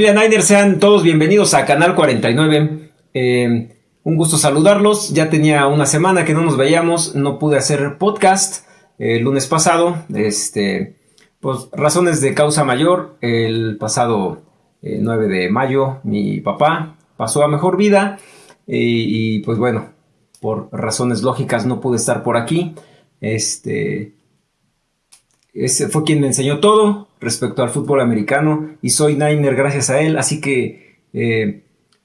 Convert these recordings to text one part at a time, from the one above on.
Familia Niner, sean todos bienvenidos a Canal 49. Eh, un gusto saludarlos. Ya tenía una semana que no nos veíamos, no pude hacer podcast el lunes pasado. Este, pues razones de causa mayor. El pasado 9 eh, de mayo, mi papá pasó a mejor vida y, y pues bueno, por razones lógicas no pude estar por aquí. Este, ese fue quien me enseñó todo respecto al fútbol americano y soy Niner gracias a él. Así que, eh,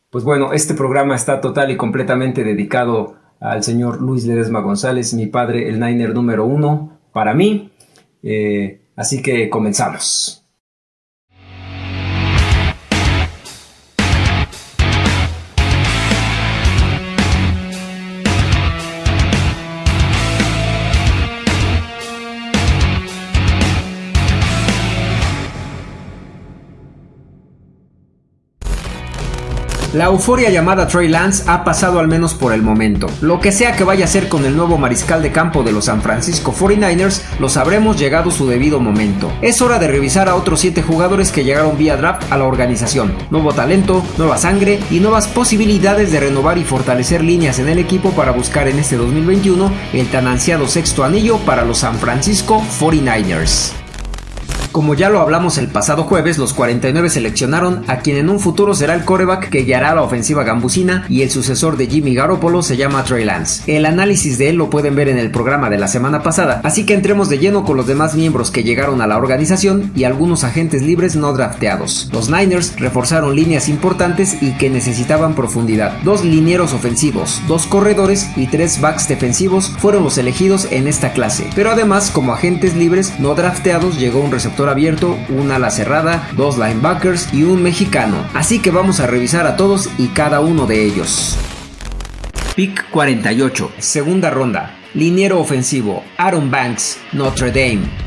pues bueno, este programa está total y completamente dedicado al señor Luis Ledesma González, mi padre, el Niner número uno para mí. Eh, así que comenzamos. La euforia llamada Trey Lance ha pasado al menos por el momento. Lo que sea que vaya a ser con el nuevo mariscal de campo de los San Francisco 49ers, lo sabremos llegado su debido momento. Es hora de revisar a otros 7 jugadores que llegaron vía draft a la organización. Nuevo talento, nueva sangre y nuevas posibilidades de renovar y fortalecer líneas en el equipo para buscar en este 2021 el tan ansiado sexto anillo para los San Francisco 49ers. Como ya lo hablamos el pasado jueves, los 49 seleccionaron a quien en un futuro será el coreback que guiará la ofensiva gambusina y el sucesor de Jimmy Garoppolo se llama Trey Lance. El análisis de él lo pueden ver en el programa de la semana pasada, así que entremos de lleno con los demás miembros que llegaron a la organización y algunos agentes libres no drafteados. Los Niners reforzaron líneas importantes y que necesitaban profundidad. Dos linieros ofensivos, dos corredores y tres backs defensivos fueron los elegidos en esta clase. Pero además, como agentes libres no drafteados, llegó un receptor abierto, una ala cerrada, dos linebackers y un mexicano. Así que vamos a revisar a todos y cada uno de ellos. Pick 48, segunda ronda. Liniero ofensivo, Aaron Banks, Notre Dame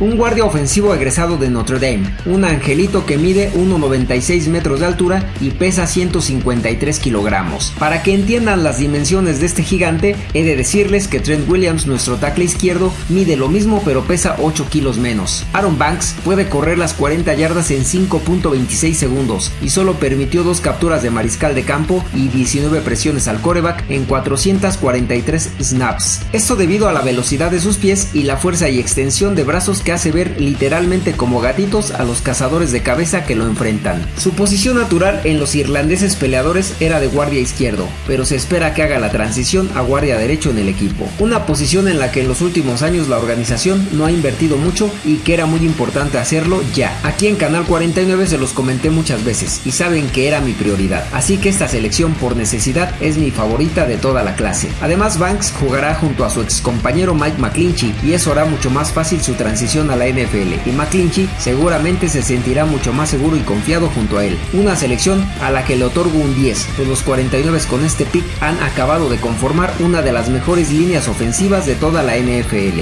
un guardia ofensivo egresado de Notre Dame, un angelito que mide 1,96 metros de altura y pesa 153 kilogramos. Para que entiendan las dimensiones de este gigante, he de decirles que Trent Williams, nuestro tackle izquierdo, mide lo mismo pero pesa 8 kilos menos. Aaron Banks puede correr las 40 yardas en 5.26 segundos y solo permitió dos capturas de mariscal de campo y 19 presiones al coreback en 443 snaps. Esto debido a la velocidad de sus pies y la fuerza y extensión de brazos hace ver literalmente como gatitos a los cazadores de cabeza que lo enfrentan. Su posición natural en los irlandeses peleadores era de guardia izquierdo, pero se espera que haga la transición a guardia derecho en el equipo, una posición en la que en los últimos años la organización no ha invertido mucho y que era muy importante hacerlo ya. Aquí en Canal 49 se los comenté muchas veces y saben que era mi prioridad, así que esta selección por necesidad es mi favorita de toda la clase. Además Banks jugará junto a su ex compañero Mike McClinchy y eso hará mucho más fácil su transición a la NFL y McClinchy seguramente se sentirá mucho más seguro y confiado junto a él. Una selección a la que le otorgo un 10, pues los 49 con este pick han acabado de conformar una de las mejores líneas ofensivas de toda la NFL.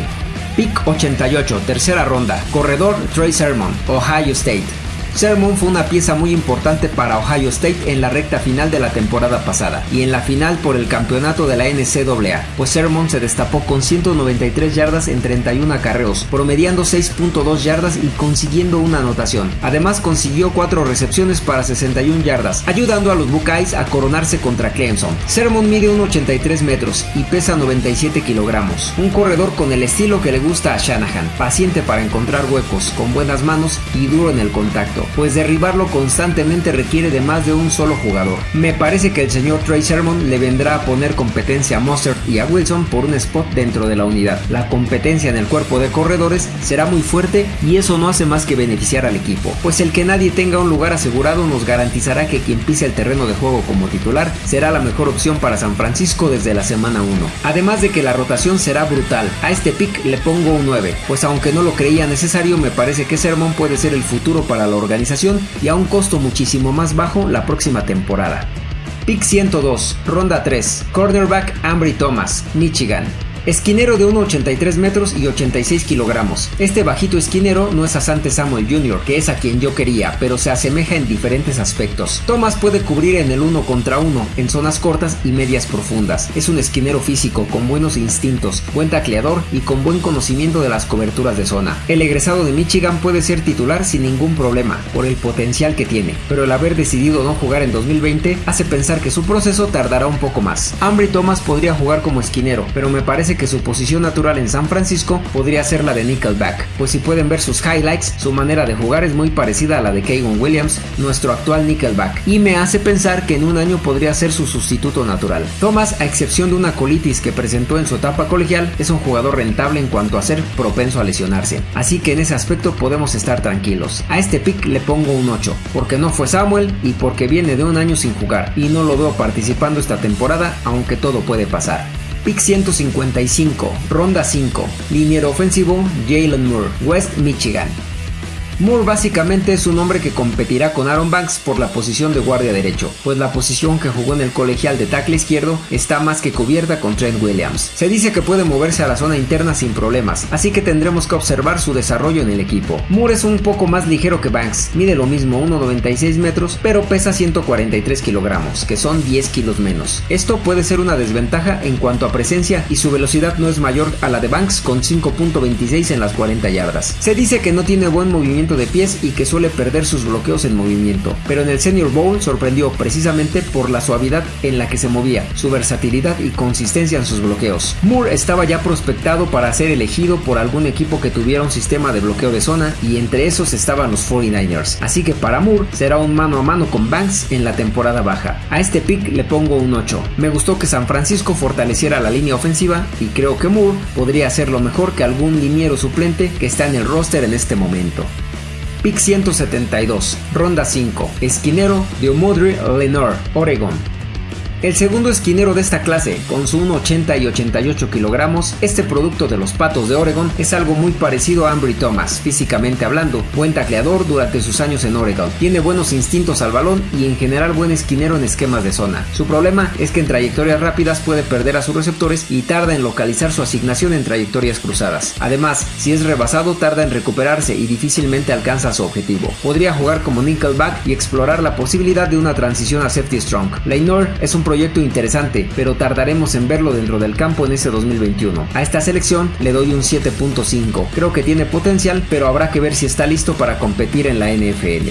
Pick 88, tercera ronda, corredor Trey Sermon, Ohio State. Sermon fue una pieza muy importante para Ohio State en la recta final de la temporada pasada y en la final por el campeonato de la NCAA, pues Sermon se destapó con 193 yardas en 31 acarreos, promediando 6.2 yardas y consiguiendo una anotación. Además consiguió 4 recepciones para 61 yardas, ayudando a los Buckeyes a coronarse contra Clemson. Sermon mide 1,83 metros y pesa 97 kilogramos, un corredor con el estilo que le gusta a Shanahan, paciente para encontrar huecos, con buenas manos y duro en el contacto pues derribarlo constantemente requiere de más de un solo jugador. Me parece que el señor Trey Sermon le vendrá a poner competencia a Mustard y a Wilson por un spot dentro de la unidad. La competencia en el cuerpo de corredores será muy fuerte y eso no hace más que beneficiar al equipo, pues el que nadie tenga un lugar asegurado nos garantizará que quien pise el terreno de juego como titular será la mejor opción para San Francisco desde la semana 1. Además de que la rotación será brutal, a este pick le pongo un 9, pues aunque no lo creía necesario me parece que Sermon puede ser el futuro para la organización y a un costo muchísimo más bajo la próxima temporada. Pick 102, ronda 3, cornerback Ambry Thomas, Michigan. Esquinero de 1,83 metros y 86 kilogramos. Este bajito esquinero no es Asante Samuel Jr., que es a quien yo quería, pero se asemeja en diferentes aspectos. Thomas puede cubrir en el uno contra uno, en zonas cortas y medias profundas. Es un esquinero físico, con buenos instintos, buen tacleador y con buen conocimiento de las coberturas de zona. El egresado de Michigan puede ser titular sin ningún problema, por el potencial que tiene, pero el haber decidido no jugar en 2020 hace pensar que su proceso tardará un poco más. Ambry Thomas podría jugar como esquinero, pero me parece que su posición natural en San Francisco podría ser la de nickelback, pues si pueden ver sus highlights, su manera de jugar es muy parecida a la de Kagan Williams, nuestro actual nickelback, y me hace pensar que en un año podría ser su sustituto natural. Thomas, a excepción de una colitis que presentó en su etapa colegial, es un jugador rentable en cuanto a ser propenso a lesionarse, así que en ese aspecto podemos estar tranquilos. A este pick le pongo un 8, porque no fue Samuel y porque viene de un año sin jugar, y no lo veo participando esta temporada, aunque todo puede pasar. Pick 155, ronda 5, liniero ofensivo Jalen Moore, West Michigan. Moore básicamente es un hombre que competirá con Aaron Banks por la posición de guardia derecho, pues la posición que jugó en el colegial de tackle izquierdo está más que cubierta con Trent Williams. Se dice que puede moverse a la zona interna sin problemas, así que tendremos que observar su desarrollo en el equipo. Moore es un poco más ligero que Banks, mide lo mismo 1,96 metros, pero pesa 143 kilogramos, que son 10 kilos menos. Esto puede ser una desventaja en cuanto a presencia y su velocidad no es mayor a la de Banks con 5.26 en las 40 yardas. Se dice que no tiene buen movimiento de pies y que suele perder sus bloqueos en movimiento, pero en el Senior Bowl sorprendió precisamente por la suavidad en la que se movía, su versatilidad y consistencia en sus bloqueos. Moore estaba ya prospectado para ser elegido por algún equipo que tuviera un sistema de bloqueo de zona y entre esos estaban los 49ers, así que para Moore será un mano a mano con Banks en la temporada baja. A este pick le pongo un 8. Me gustó que San Francisco fortaleciera la línea ofensiva y creo que Moore podría hacerlo mejor que algún liniero suplente que está en el roster en este momento. Pick 172, ronda 5, esquinero de Omodri Lenore, Oregon. El segundo esquinero de esta clase, con su 1,80 y 88 kilogramos, este producto de los patos de Oregon es algo muy parecido a Ambry Thomas, físicamente hablando, buen tacleador durante sus años en Oregon, tiene buenos instintos al balón y en general buen esquinero en esquemas de zona. Su problema es que en trayectorias rápidas puede perder a sus receptores y tarda en localizar su asignación en trayectorias cruzadas. Además, si es rebasado tarda en recuperarse y difícilmente alcanza su objetivo. Podría jugar como nickelback y explorar la posibilidad de una transición a safety strong. Leinor es un proyecto interesante, pero tardaremos en verlo dentro del campo en ese 2021. A esta selección le doy un 7.5. Creo que tiene potencial, pero habrá que ver si está listo para competir en la NFL.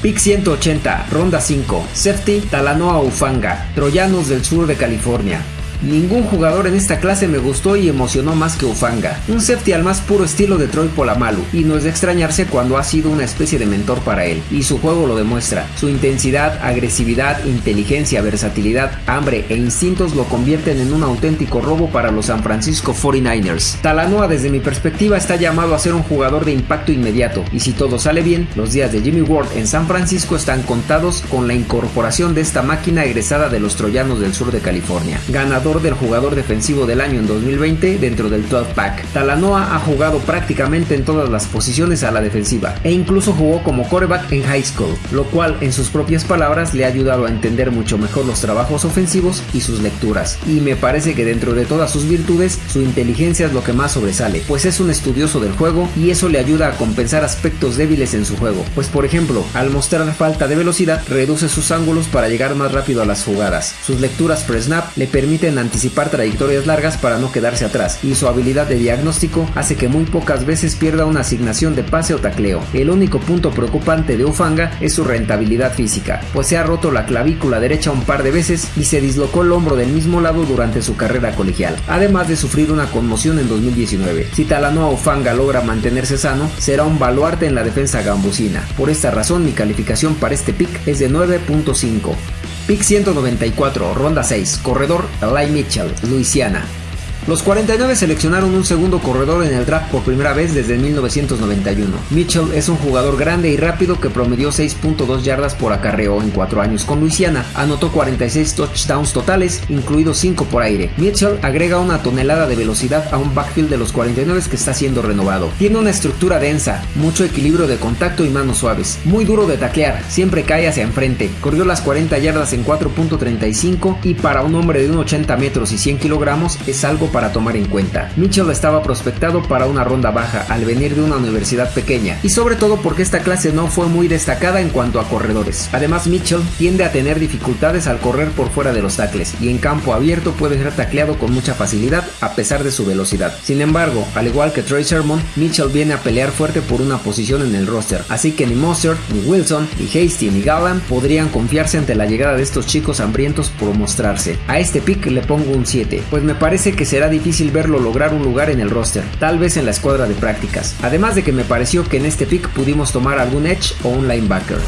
Pick 180, ronda 5, safety Talanoa Ufanga, Troyanos del sur de California. Ningún jugador en esta clase me gustó y emocionó más que Ufanga, un safety al más puro estilo de Troy Polamalu, y no es de extrañarse cuando ha sido una especie de mentor para él, y su juego lo demuestra. Su intensidad, agresividad, inteligencia, versatilidad, hambre e instintos lo convierten en un auténtico robo para los San Francisco 49ers. Talanoa desde mi perspectiva está llamado a ser un jugador de impacto inmediato, y si todo sale bien, los días de Jimmy Ward en San Francisco están contados con la incorporación de esta máquina egresada de los Troyanos del sur de California. Ganador del jugador defensivo del año en 2020 dentro del 12 pack. Talanoa ha jugado prácticamente en todas las posiciones a la defensiva e incluso jugó como coreback en high school, lo cual en sus propias palabras le ha ayudado a entender mucho mejor los trabajos ofensivos y sus lecturas. Y me parece que dentro de todas sus virtudes, su inteligencia es lo que más sobresale, pues es un estudioso del juego y eso le ayuda a compensar aspectos débiles en su juego. Pues por ejemplo, al mostrar falta de velocidad, reduce sus ángulos para llegar más rápido a las jugadas. Sus lecturas pre-snap le permiten anticipar trayectorias largas para no quedarse atrás, y su habilidad de diagnóstico hace que muy pocas veces pierda una asignación de pase o tacleo. El único punto preocupante de Ufanga es su rentabilidad física, pues se ha roto la clavícula derecha un par de veces y se dislocó el hombro del mismo lado durante su carrera colegial, además de sufrir una conmoción en 2019. Si Talanoa Ufanga logra mantenerse sano, será un baluarte en la defensa gambusina. Por esta razón mi calificación para este pick es de 9.5. Pick 194, ronda 6, corredor Eli Mitchell, Luisiana. Los 49 seleccionaron un segundo corredor en el draft por primera vez desde 1991. Mitchell es un jugador grande y rápido que promedió 6.2 yardas por acarreo en 4 años con Luisiana. Anotó 46 touchdowns totales, incluidos 5 por aire. Mitchell agrega una tonelada de velocidad a un backfield de los 49 que está siendo renovado. Tiene una estructura densa, mucho equilibrio de contacto y manos suaves. Muy duro de taclear, siempre cae hacia enfrente. Corrió las 40 yardas en 4.35 y para un hombre de 1,80 metros y 100 kilogramos es algo para tomar en cuenta. Mitchell estaba prospectado para una ronda baja al venir de una universidad pequeña y sobre todo porque esta clase no fue muy destacada en cuanto a corredores. Además Mitchell tiende a tener dificultades al correr por fuera de los tackles y en campo abierto puede ser tacleado con mucha facilidad a pesar de su velocidad. Sin embargo, al igual que Trey Sermon, Mitchell viene a pelear fuerte por una posición en el roster, así que ni Monster, ni Wilson, ni Hasty, ni Gallant podrían confiarse ante la llegada de estos chicos hambrientos por mostrarse. A este pick le pongo un 7, pues me parece que será difícil verlo lograr un lugar en el roster, tal vez en la escuadra de prácticas. Además de que me pareció que en este pick pudimos tomar algún edge o un linebacker.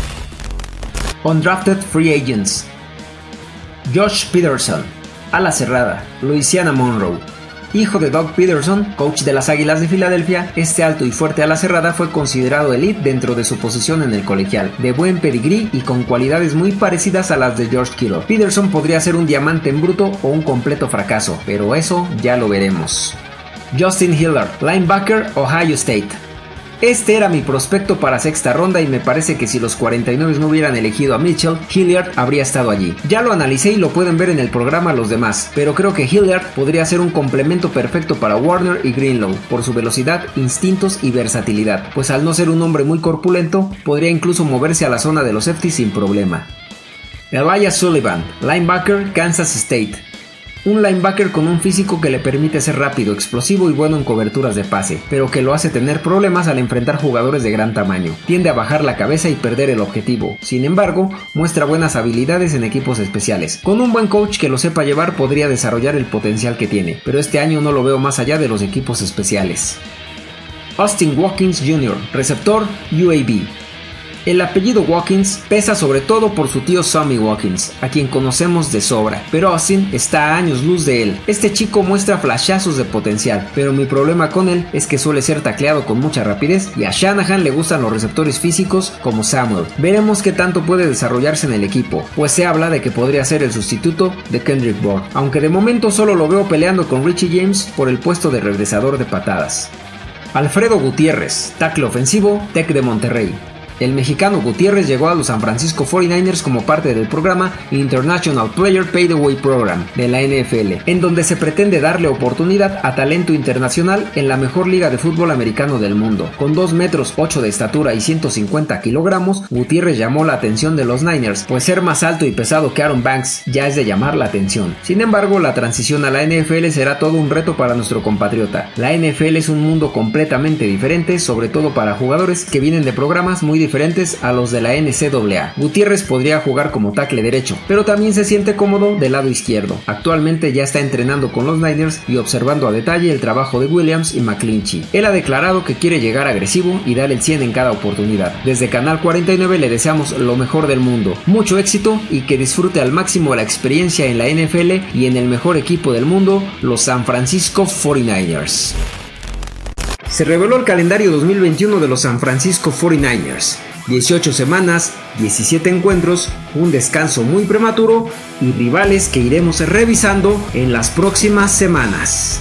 Undrafted Free Agents Josh Peterson, ala cerrada, Louisiana Monroe. Hijo de Doug Peterson, coach de las Águilas de Filadelfia, este alto y fuerte ala cerrada fue considerado elite dentro de su posición en el colegial, de buen pedigrí y con cualidades muy parecidas a las de George Kittle. Peterson podría ser un diamante en bruto o un completo fracaso, pero eso ya lo veremos. Justin Hillard, linebacker, Ohio State. Este era mi prospecto para sexta ronda y me parece que si los 49 no hubieran elegido a Mitchell, Hilliard habría estado allí. Ya lo analicé y lo pueden ver en el programa los demás, pero creo que Hilliard podría ser un complemento perfecto para Warner y Greenlow por su velocidad, instintos y versatilidad, pues al no ser un hombre muy corpulento, podría incluso moverse a la zona de los safety sin problema. Elias Sullivan, linebacker, Kansas State. Un linebacker con un físico que le permite ser rápido, explosivo y bueno en coberturas de pase, pero que lo hace tener problemas al enfrentar jugadores de gran tamaño. Tiende a bajar la cabeza y perder el objetivo. Sin embargo, muestra buenas habilidades en equipos especiales. Con un buen coach que lo sepa llevar podría desarrollar el potencial que tiene, pero este año no lo veo más allá de los equipos especiales. Austin Watkins Jr., receptor UAB. El apellido Watkins pesa sobre todo por su tío Sammy Watkins, a quien conocemos de sobra, pero Austin está a años luz de él. Este chico muestra flashazos de potencial, pero mi problema con él es que suele ser tacleado con mucha rapidez y a Shanahan le gustan los receptores físicos como Samuel. Veremos qué tanto puede desarrollarse en el equipo, pues se habla de que podría ser el sustituto de Kendrick Bourne, aunque de momento solo lo veo peleando con Richie James por el puesto de regresador de patadas. Alfredo Gutiérrez, tackle ofensivo, Tech de Monterrey. El mexicano Gutiérrez llegó a los San Francisco 49ers como parte del programa International Player Paid Away Program de la NFL, en donde se pretende darle oportunidad a talento internacional en la mejor liga de fútbol americano del mundo. Con 2 metros 8 de estatura y 150 kilogramos, Gutiérrez llamó la atención de los Niners, pues ser más alto y pesado que Aaron Banks ya es de llamar la atención. Sin embargo, la transición a la NFL será todo un reto para nuestro compatriota. La NFL es un mundo completamente diferente, sobre todo para jugadores que vienen de programas muy diferentes a los de la NCAA. Gutiérrez podría jugar como tackle derecho, pero también se siente cómodo del lado izquierdo. Actualmente ya está entrenando con los Niners y observando a detalle el trabajo de Williams y McClinchy. Él ha declarado que quiere llegar agresivo y dar el 100 en cada oportunidad. Desde Canal 49 le deseamos lo mejor del mundo, mucho éxito y que disfrute al máximo la experiencia en la NFL y en el mejor equipo del mundo, los San Francisco 49ers se reveló el calendario 2021 de los San Francisco 49ers. 18 semanas, 17 encuentros, un descanso muy prematuro y rivales que iremos revisando en las próximas semanas.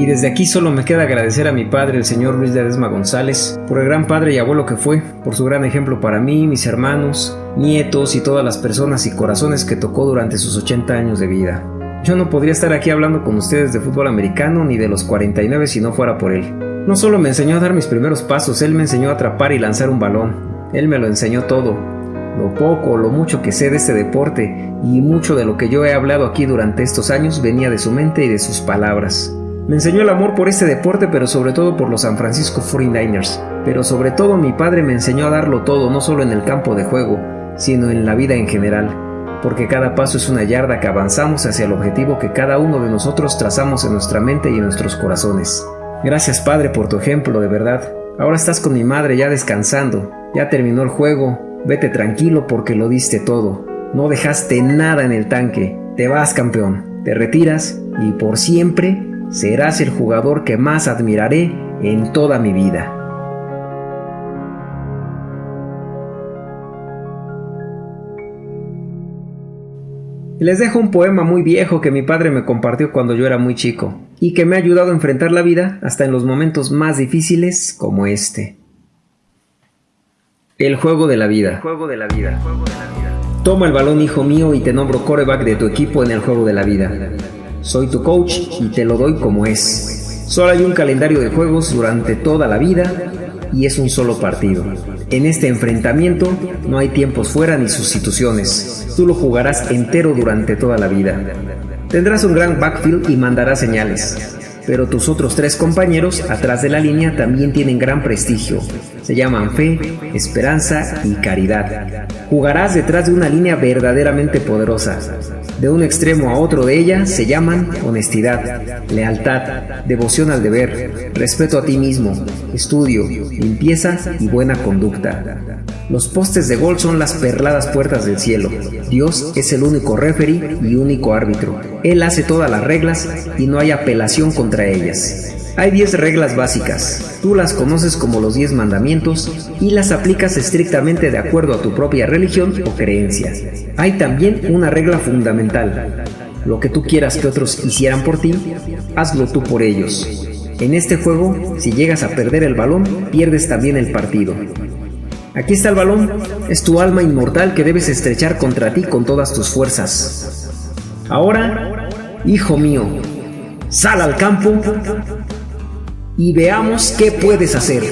Y desde aquí solo me queda agradecer a mi padre, el señor Luis de Adesma González, por el gran padre y abuelo que fue, por su gran ejemplo para mí, mis hermanos, nietos y todas las personas y corazones que tocó durante sus 80 años de vida. Yo no podría estar aquí hablando con ustedes de fútbol americano ni de los 49 si no fuera por él. No solo me enseñó a dar mis primeros pasos, él me enseñó a atrapar y lanzar un balón. Él me lo enseñó todo. Lo poco lo mucho que sé de este deporte y mucho de lo que yo he hablado aquí durante estos años venía de su mente y de sus palabras. Me enseñó el amor por este deporte, pero sobre todo por los San Francisco 49ers. Pero sobre todo mi padre me enseñó a darlo todo, no solo en el campo de juego, sino en la vida en general. Porque cada paso es una yarda que avanzamos hacia el objetivo que cada uno de nosotros trazamos en nuestra mente y en nuestros corazones. Gracias Padre por tu ejemplo, de verdad. Ahora estás con mi madre ya descansando. Ya terminó el juego. Vete tranquilo porque lo diste todo. No dejaste nada en el tanque. Te vas campeón. Te retiras y por siempre serás el jugador que más admiraré en toda mi vida. Les dejo un poema muy viejo que mi padre me compartió cuando yo era muy chico y que me ha ayudado a enfrentar la vida hasta en los momentos más difíciles como este. El juego de la vida. El juego de la vida. El juego de la vida. Toma el balón, hijo mío, y te nombro coreback de tu equipo en el juego de la vida. Soy tu coach y te lo doy como es. Solo hay un calendario de juegos durante toda la vida y es un solo partido. En este enfrentamiento no hay tiempos fuera ni sustituciones. Tú lo jugarás entero durante toda la vida. Tendrás un gran backfield y mandarás señales pero tus otros tres compañeros atrás de la línea también tienen gran prestigio. Se llaman fe, esperanza y caridad. Jugarás detrás de una línea verdaderamente poderosa. De un extremo a otro de ella se llaman honestidad, lealtad, devoción al deber, respeto a ti mismo, estudio, limpieza y buena conducta. Los postes de gol son las perladas puertas del cielo. Dios es el único referee y único árbitro. Él hace todas las reglas y no hay apelación contra ellas. Hay 10 reglas básicas. Tú las conoces como los 10 mandamientos y las aplicas estrictamente de acuerdo a tu propia religión o creencia. Hay también una regla fundamental. Lo que tú quieras que otros hicieran por ti, hazlo tú por ellos. En este juego, si llegas a perder el balón, pierdes también el partido. Aquí está el balón, es tu alma inmortal que debes estrechar contra ti con todas tus fuerzas. Ahora, hijo mío, sal al campo y veamos qué puedes hacer.